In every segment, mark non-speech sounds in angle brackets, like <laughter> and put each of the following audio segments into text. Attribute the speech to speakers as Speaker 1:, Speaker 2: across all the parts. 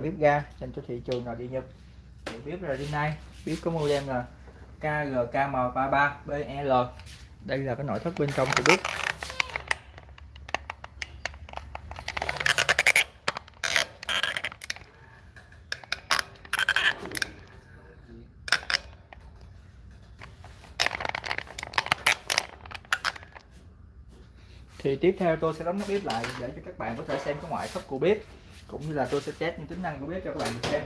Speaker 1: bếp ga dành cho thị trường nội địa Nhật. Thì bếp là nay, bếp có model là KGKM33BL đây là cái nội thất bên trong của bếp. Thì tiếp theo tôi sẽ đóng nắp bếp lại để cho các bạn có thể xem cái ngoại thất của bếp cũng như là tôi sẽ test những tính năng của bếp cho các bạn xem.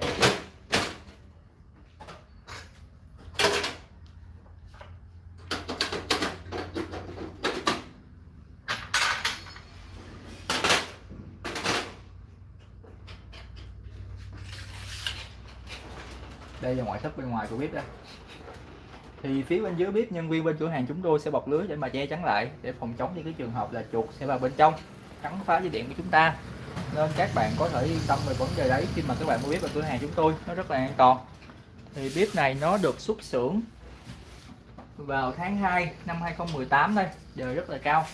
Speaker 1: Đây là ngoại thất bên ngoài của bếp đây. Thì phía bên dưới bếp, nhân viên bên cửa hàng chúng tôi sẽ bọc lưới để mà che chắn lại, để phòng chống những cái trường hợp là chuột sẽ vào bên trong, cắn phá dây điện của chúng ta nên các bạn có thể yên tâm về vấn đề đấy khi mà các bạn mua bếp ở cửa hàng chúng tôi. Nó rất là an toàn. Thì bếp này nó được xuất xưởng vào tháng 2 năm 2018 đây. Giờ rất là cao.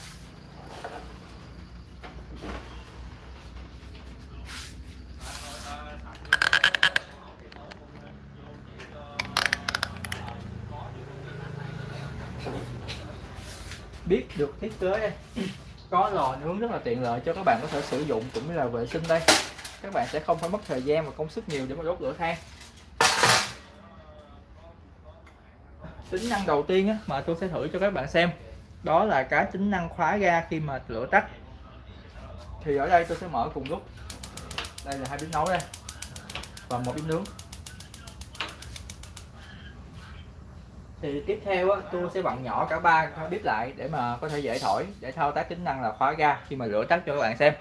Speaker 1: Biết được thiết kế đây có lò nướng rất là tiện lợi cho các bạn có thể sử dụng cũng như là vệ sinh đây. Các bạn sẽ không phải mất thời gian và công sức nhiều để mà đốt lửa than. Tính năng đầu tiên á, mà tôi sẽ thử cho các bạn xem đó là cái tính năng khóa ga khi mà lửa tắt. Thì ở đây tôi sẽ mở cùng lúc. Đây là hai bếp nấu đây và một bếp nướng. Thì tiếp theo á, tôi sẽ vặn nhỏ cả ba bếp lại để mà có thể dễ thổi để thao tác tính năng là khóa ga khi mà lửa tắt cho các bạn xem.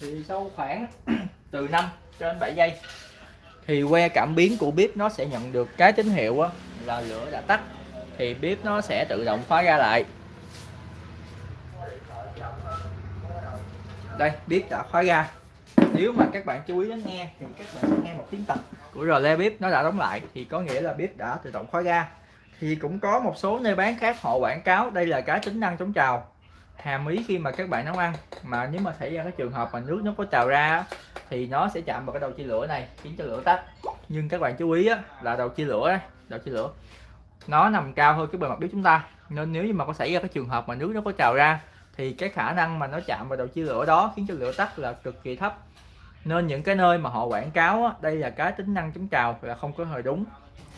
Speaker 1: Thì sau khoảng <clears throat> từ 5 cho đến 7 giây thì que cảm biến của bếp nó sẽ nhận được cái tín hiệu á, là lửa đã tắt. Thì bếp nó sẽ tự động khóa ra lại. Đây bếp đã khóa ra nếu mà các bạn chú ý lắng nghe thì các bạn sẽ nghe một tiếng tạch của rò le bếp nó đã đóng lại. Thì có nghĩa là bếp đã tự động khóa ra thì cũng có một số nơi bán khác họ quảng cáo đây là cái tính năng chống trào. Hàm ý khi mà các bạn nấu ăn. Mà nếu mà xảy ra cái trường hợp mà nước nó có trào ra thì nó sẽ chạm vào cái đầu chia lửa này khiến cho lửa tắt. Nhưng các bạn chú ý á, là đầu chia lửa đây đầu chia lửa nó nằm cao hơn cái bề mặt bếp chúng ta. Nên nếu như mà có xảy ra cái trường hợp mà nước nó có trào ra thì cái khả năng mà nó chạm vào đầu chia lửa đó khiến cho lửa tắt là cực kỳ thấp. Nên những cái nơi mà họ quảng cáo á, đây là cái tính năng chống trào là không có hề đúng.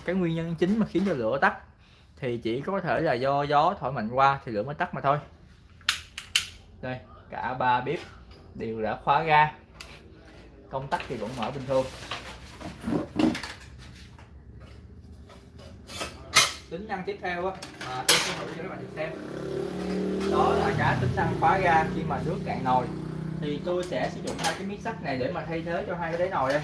Speaker 1: Cái nguyên nhân chính mà khiến cho lửa tắt thì chỉ có thể là do gió thổi mạnh qua thì lửa mới tắt mà thôi. Đây cả ba bếp đều đã khóa ga công tắc thì vẫn mở bình thường. Tính năng tiếp theo á mà tôi sẽ thử cho các bạn xem. Đó là cả tính năng khóa ga khi mà nước cạn nồi. Thì tôi sẽ sử dụng hai cái miếng sắt này để mà thay thế cho hai cái đáy nồi đây.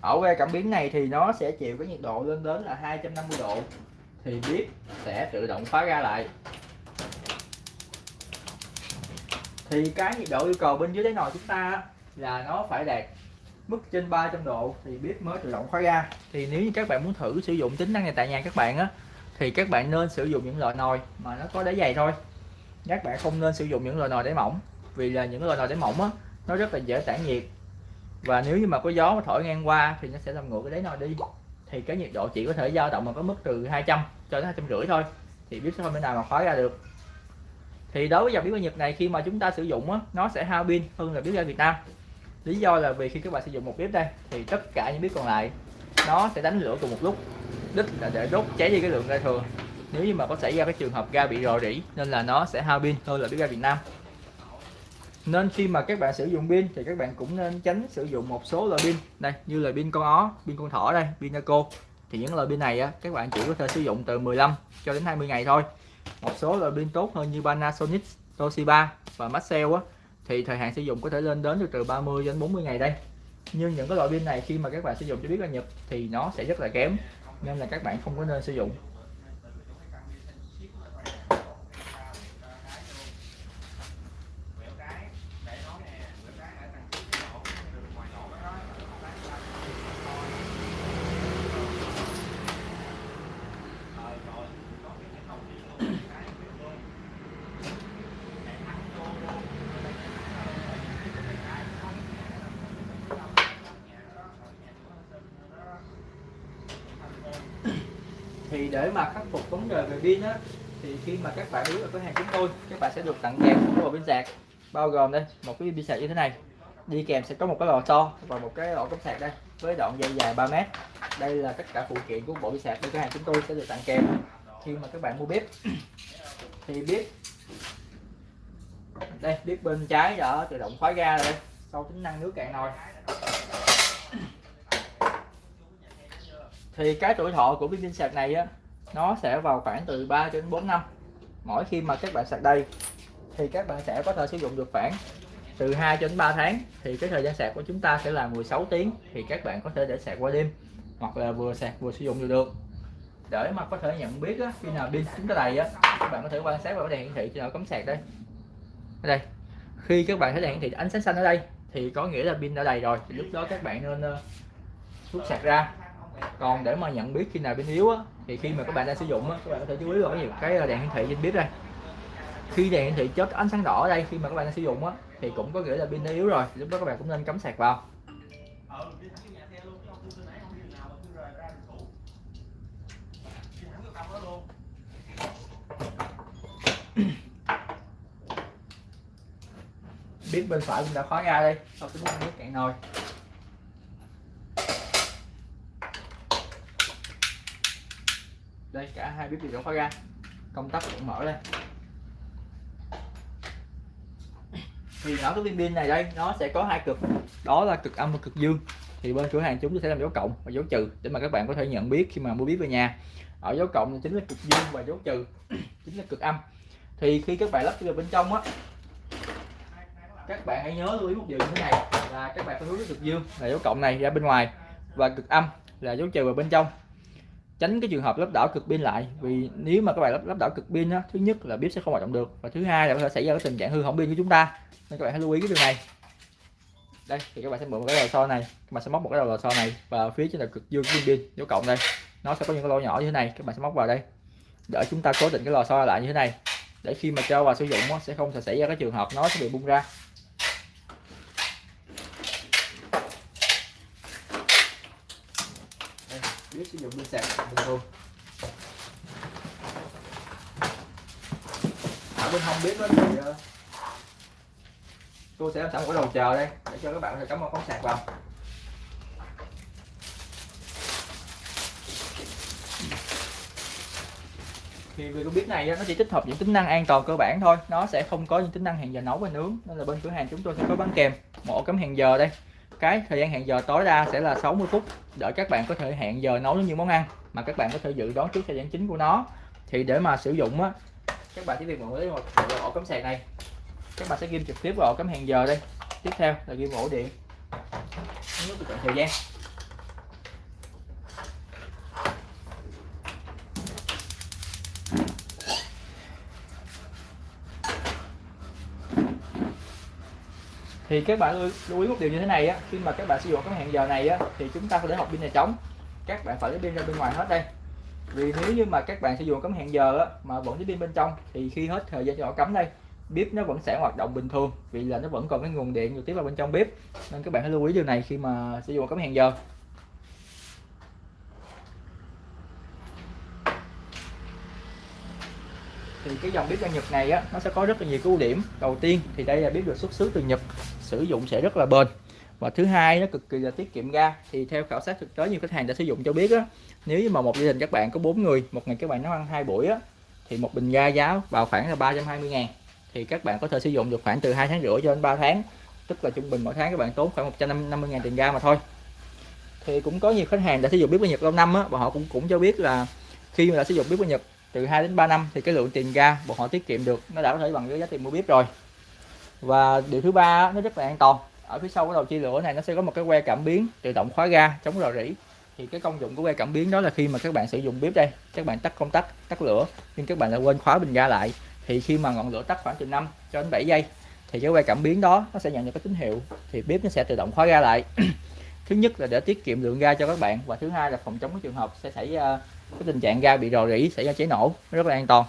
Speaker 1: Ở que cảm biến này thì nó sẽ chịu cái nhiệt độ lên đến là 250 độ. Thì bếp sẽ tự động khóa ga lại. Thì cái nhiệt độ yêu cầu bên dưới đáy nồi chúng ta là nó phải đạt mức trên 300 độ thì bếp mới tự động khóa ga thì nếu như các bạn muốn thử sử dụng tính năng này tại nhà các bạn á thì các bạn nên sử dụng những loại nồi mà nó có đáy dày thôi. Các bạn không nên sử dụng những loại nồi đáy mỏng vì là những loại nồi đáy mỏng á nó rất là dễ tản nhiệt. Và nếu như mà có gió mà thổi ngang qua thì nó sẽ làm ngược cái đáy nồi đi. Thì cái nhiệt độ chỉ có thể dao động mà có mức từ 200 cho đến hai trăm rưỡi thôi thì bếp sẽ không thể nào mà khóa ra được. Thì đối với dòng bếp ga Nhật này khi mà chúng ta sử dụng á, nó sẽ hao pin hơn là bếp ga Việt Nam lý do là vì khi các bạn sử dụng một bếp đây thì tất cả những bếp còn lại nó sẽ đánh lửa cùng một lúc. Đích là để đốt cháy đi cái lượng ga thừa nếu như mà có xảy ra cái trường hợp ga bị rò rỉ nên là nó sẽ hao pin hơn là bếp ga Việt Nam. Nên khi mà các bạn sử dụng pin thì các bạn cũng nên tránh sử dụng một số loại pin. Đây như là pin con ó pin con thỏ đây pin Naco. Thì những loại pin này á, các bạn chỉ có thể sử dụng từ 15 cho đến 20 ngày thôi. Một số loại pin tốt hơn như Panasonic Toshiba và Maxell á thì thời hạn sử dụng có thể lên đến từ từ 30 đến 40 ngày đây. Nhưng những cái loại pin này khi mà các bạn sử dụng cho biết là nhập thì nó sẽ rất là kém, nên là các bạn không có nên sử dụng. Thì để mà khắc phục vấn đề về pin á, thì khi mà các bạn đến ở cửa hàng chúng tôi, các bạn sẽ được tặng kèm một bộ pin sạc, bao gồm đây, một cái pin sạc như thế này. Đi kèm sẽ có một cái lò xo và một cái ổ cắm sạc đây, với đoạn dây dài 3 mét. Đây là tất cả phụ kiện của bộ pin sạc bên cửa hàng chúng tôi sẽ được tặng kèm khi mà các bạn mua bếp. <clears throat> Thì bếp, đây, bếp bên trái đã tự động khóa ga rồi sau tính năng nước cạn nồi thì cái tuổi thọ của viên pin sạc này á nó sẽ vào khoảng từ 3 đến 4 năm. Mỗi khi mà các bạn sạc đây thì các bạn sẽ có thể sử dụng được khoảng từ 2 đến 3 tháng. Thì cái thời gian sạc của chúng ta sẽ là 16 tiếng thì các bạn có thể để sạc qua đêm hoặc là vừa sạc vừa sử dụng được được. Để mà có thể nhận biết á, khi nào pin chúng ta đầy á các bạn có thể quan sát vào cái đèn hiển thị trên ở cắm sạc đây. Ở đây khi các bạn thấy đèn hiển thị ánh sáng xanh ở đây thì có nghĩa là pin đã đầy rồi. Thì lúc đó các bạn nên uh, rút sạc ra còn để mà nhận biết khi nào pin yếu á, thì khi mà các bạn đang sử dụng á, các bạn có thể chú ý vào cái, cái ờ, đèn hiển thị trên bếp đây. Khi đèn hiển thị chớp ánh sáng đỏ ở đây khi mà các bạn đang sử dụng á, thì cũng có nghĩa là pin đã yếu rồi lúc đó các bạn cũng nên cắm sạc vào. Biết bên phải cũng đã khóa ra đây sau cái nước cạn nồi. Cả hai bếp đều khóa ra công tắc cũng mở lên thì nó cái viên pin này đây, nó sẽ có hai cực. Đó là cực âm và cực dương. Thì bên cửa hàng chúng tôi sẽ làm dấu cộng và dấu trừ để mà các bạn có thể nhận biết khi mà mua bếp về nhà. Ở dấu cộng thì chính là cực dương và dấu trừ, <clears throat> chính là cực âm. Thì khi các bạn lắp vào bên trong á, các bạn hãy nhớ lưu ý một điều như thế này, là các bạn phải hướng cực dương là dấu cộng này ra bên ngoài và cực âm là dấu trừ vào bên trong tránh cái trường hợp lắp đảo cực pin lại vì nếu mà các bạn lắp, lắp đảo cực pin đó, thứ nhất là bếp sẽ không hoạt động được và thứ hai là có thể xảy ra cái tình trạng hư hỏng pin của chúng ta. Nên các bạn hãy lưu ý cái điều này. Đây thì các bạn sẽ mượn một cái đầu so này các bạn sẽ móc một cái đầu lò xo này và phía trên là cực dương pin pin dấu cộng đây. Nó sẽ có những cái lỗ nhỏ như thế này các bạn sẽ móc vào đây để chúng ta cố định cái lò xo lại như thế này. Để khi mà cho vào sử dụng sẽ không thể xảy ra cái trường hợp nó sẽ bị bung ra biết sử dụng pin sạc bình thường ở bên không biết đó thì ờ, tôi sẽ làm sẵn một cái đầu chờ đây, để cho các bạn có thể cắm một con sạc vào. Thì vì cái biết này nó chỉ tích hợp những tính năng an toàn cơ bản thôi. Nó sẽ không có những tính năng hẹn giờ nấu và nướng. Nên là bên cửa hàng chúng tôi sẽ có bán kèm một ổ cắm hẹn giờ đây cái thời gian hẹn giờ tối đa sẽ là 60 phút để các bạn có thể hẹn giờ nấu những món ăn mà các bạn có thể dự đoán trước thời gian chính của nó. Thì để mà sử dụng á, các bạn chỉ việc mượn lấy một ổ cắm sạc này. Các bạn sẽ ghim trực tiếp vào ổ cắm hẹn giờ đây. Tiếp theo là ghim ổ điện. Nước chọn thời gian. Thì các bạn lưu ý một điều như thế này á khi mà các bạn sử dụng cái hẹn giờ này á thì chúng ta phải để hộp pin này trống. Các bạn phải lấy pin ra bên ngoài hết đây. Vì nếu như mà các bạn sử dụng cắm hẹn giờ á, mà vẫn lấy pin bên trong thì khi hết thời gian cho họ cắm đây bếp nó vẫn sẽ hoạt động bình thường vì là nó vẫn còn cái nguồn điện trực tiếp vào bên trong bếp. Nên các bạn hãy lưu ý điều này khi mà sử dụng cắm hẹn giờ. Thì cái dòng bếp ga Nhật này á, nó sẽ có rất là nhiều cái ưu điểm. Đầu tiên thì đây là bếp được xuất xứ từ Nhật, sử dụng sẽ rất là bền. Và thứ hai nó cực kỳ là tiết kiệm ga. Thì theo khảo sát thực tế, nhiều khách hàng đã sử dụng cho biết á, nếu như mà một gia đình các bạn có bốn người, một ngày các bạn nấu ăn hai buổi á, thì một bình ga giá vào khoảng là 320 ngàn. Thì các bạn có thể sử dụng được khoảng từ hai tháng rưỡi cho đến 3 tháng. Tức là trung bình mỗi tháng các bạn tốn khoảng 150 ngàn tiền ga mà thôi. Thì cũng có nhiều khách hàng đã sử dụng bếp ga Nhật lâu năm á, và họ cũng cũng cho biết là khi mà đã sử dụng bếp ga Nhật từ 2 đến 3 năm thì cái lượng tiền ga bọn họ tiết kiệm được, nó đã có thể bằng cái giá tiền mua bếp rồi. Và điều thứ ba nó rất là an toàn. Ở phía sau cái đầu chia lửa này, nó sẽ có một cái que cảm biến tự động khóa ga chống rò rỉ. Thì cái công dụng của que cảm biến đó là khi mà các bạn sử dụng bếp đây, các bạn tắt công tắc, tắt lửa, nhưng các bạn lại quên khóa bình ga lại. Thì khi mà ngọn lửa tắt khoảng từ 5 cho đến 7 giây, thì cái que cảm biến đó nó sẽ nhận được cái tín hiệu, thì bếp nó sẽ tự động khóa ga lại. <clears throat> Thứ nhất là để tiết kiệm lượng ga cho các bạn và thứ hai là phòng chống cái trường hợp sẽ xảy ra cái tình trạng ga bị rò rỉ xảy ra cháy nổ rất là an toàn.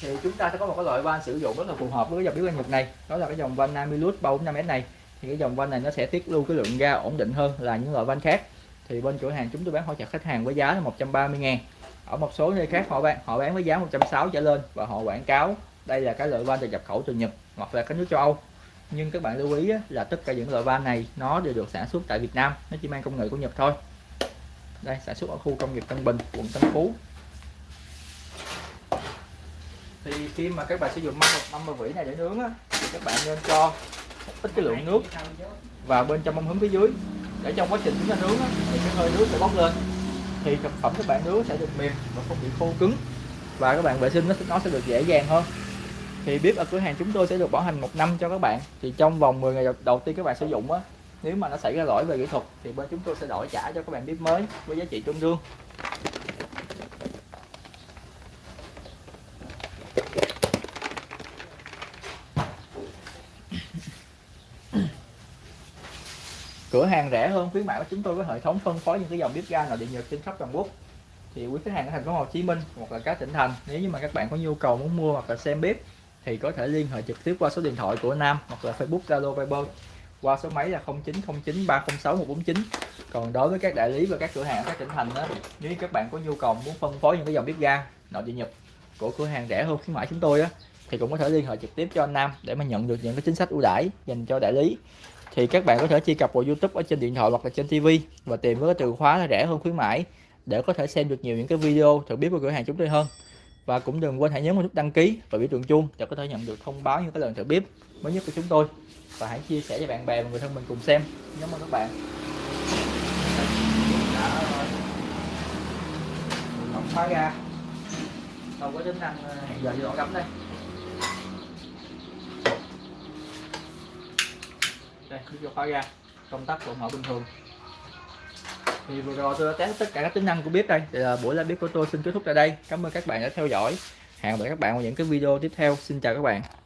Speaker 1: Thì chúng ta sẽ có một cái loại van sử dụng rất là phù hợp với dòng bếp Nhật này. Đó là cái dòng van Namilus 345S này. Thì cái dòng van này nó sẽ tiết lưu cái lượng ga ổn định hơn là những loại van khác. Thì bên cửa hàng chúng tôi bán hỗ trợ khách hàng với giá là 130 ngàn. Ở một số nơi khác họ bán họ bán với giá 160 trở lên và họ quảng cáo đây là cái loại van được nhập khẩu từ Nhật hoặc là các nước châu Âu nhưng các bạn lưu ý là tất cả những loại van này nó đều được sản xuất tại Việt Nam nó chỉ mang công nghệ của Nhật thôi. Đây sản xuất ở khu công nghiệp Tân Bình quận Tân Phú. Thì khi mà các bạn sử dụng mâm mâm bờ vỉ này để nướng á, thì các bạn nên cho ít cái lượng nước vào bên trong mâm hứng phía dưới. Để trong quá trình chúng ta nướng á, thì cái hơi nước sẽ bốc lên. Thì thực phẩm các bạn nướng sẽ được mềm và không bị khô cứng. Và các bạn vệ sinh nó nó sẽ được dễ dàng hơn thì bếp ở cửa hàng chúng tôi sẽ được bảo hành một năm cho các bạn. Thì trong vòng 10 ngày đầu tiên các bạn sử dụng á, nếu mà nó xảy ra lỗi về kỹ thuật, thì bên chúng tôi sẽ đổi trả cho các bạn bếp mới với giá trị tương đương. <coughs> Cửa hàng rẻ hơn khuyến mãi của chúng tôi với hệ thống phân phối những cái dòng bếp ga nội địa nhật trên khắp toàn quốc. Thì quý khách hàng ở thành phố Hồ Chí Minh hoặc là các tỉnh thành, nếu như mà các bạn có nhu cầu muốn mua hoặc là xem bếp thì có thể liên hệ trực tiếp qua số điện thoại của Nam hoặc là Facebook, Zalo, Viber qua số máy là 0909 306 149 còn đối với các đại lý và các cửa hàng ở các tỉnh thành đó nếu các bạn có nhu cầu muốn phân phối những cái dòng bếp ga, nội địa nhật của cửa hàng rẻ hơn khuyến mãi chúng tôi á, thì cũng có thể liên hệ trực tiếp cho anh Nam để mà nhận được những cái chính sách ưu đãi dành cho đại lý. Thì các bạn có thể truy cập vào YouTube ở trên điện thoại hoặc là trên TV và tìm với cái từ khóa là rẻ hơn khuyến mãi để có thể xem được nhiều những cái video thử biết của cửa hàng chúng tôi hơn và cũng đừng quên hãy nhấn vào nút đăng ký và biểu tượng chuông để có thể nhận được thông báo những cái lần thử bếp mới nhất của chúng tôi. Và hãy chia sẻ cho bạn bè và người thân mình cùng xem. Cảm ơn các bạn. Đã khóa ra. Không có tính năng ờ, hẹn giờ vô cắm đây. Đây, cứ cho khóa ra. Công tắc vẫn mở bình thường thì vừa rồi tôi đã test tất cả các tính năng của bếp đây. Thì là buổi live bếp của tôi xin kết thúc tại đây. Cảm ơn các bạn đã theo dõi. Hẹn gặp lại các bạn vào những cái video tiếp theo. Xin chào các bạn.